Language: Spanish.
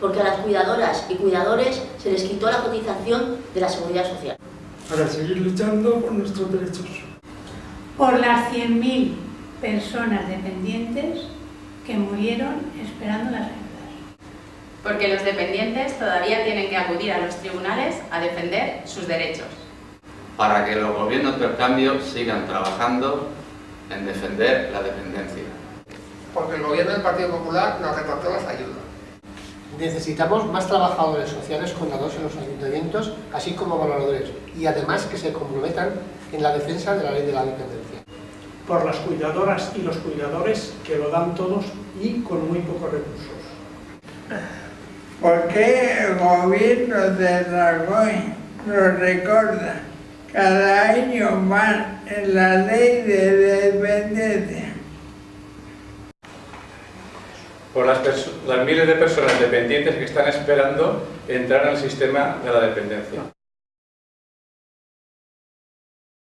porque a las cuidadoras y cuidadores se les quitó la cotización de la seguridad social. Para seguir luchando por nuestros derechos. Por las 100.000 personas dependientes que murieron esperando las ayudas. Porque los dependientes todavía tienen que acudir a los tribunales a defender sus derechos. Para que los gobiernos del cambio sigan trabajando en defender la dependencia. Porque el gobierno del Partido Popular nos recortó las ayudas. Necesitamos más trabajadores sociales contados en los ayuntamientos, así como valoradores, y además que se comprometan en la defensa de la ley de la dependencia. Por las cuidadoras y los cuidadores que lo dan todos y con muy pocos recursos. ¿Por qué el gobierno de Rajoy nos recorda cada año más en la ley de dependencia? Por las, miles de personas dependientes que están esperando entrar en el sistema de la dependencia.